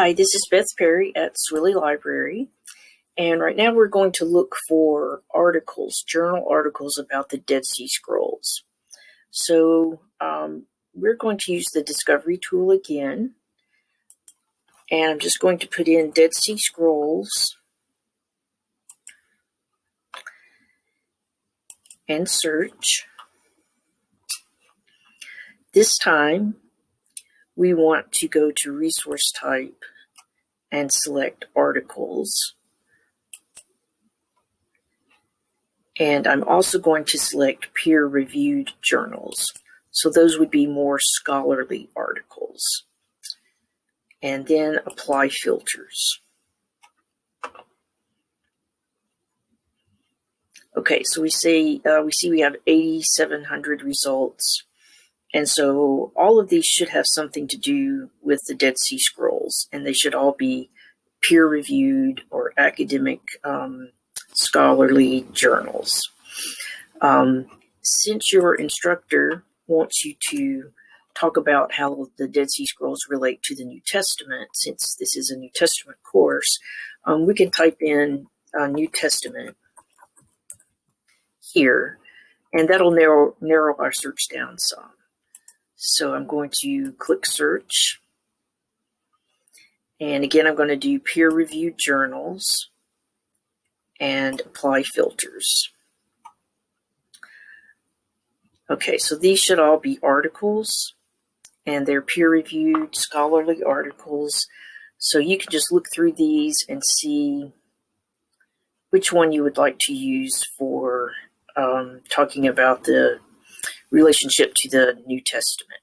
Hi, this is Beth Perry at Swilley Library. And right now we're going to look for articles, journal articles about the Dead Sea Scrolls. So um, we're going to use the discovery tool again. And I'm just going to put in Dead Sea Scrolls and search. This time we want to go to resource type and select articles. And I'm also going to select peer-reviewed journals. So those would be more scholarly articles. And then apply filters. Okay, so we say uh, we see we have 8,700 results. And so all of these should have something to do with the Dead Sea Scrolls, and they should all be peer reviewed or academic um, scholarly journals. Um, since your instructor wants you to talk about how the Dead Sea Scrolls relate to the New Testament, since this is a New Testament course, um, we can type in uh, New Testament here, and that'll narrow, narrow our search down some. So I'm going to click search. And again, I'm going to do peer reviewed journals and apply filters. Okay, so these should all be articles and they're peer reviewed scholarly articles. So you can just look through these and see which one you would like to use for um, talking about the relationship to the New Testament.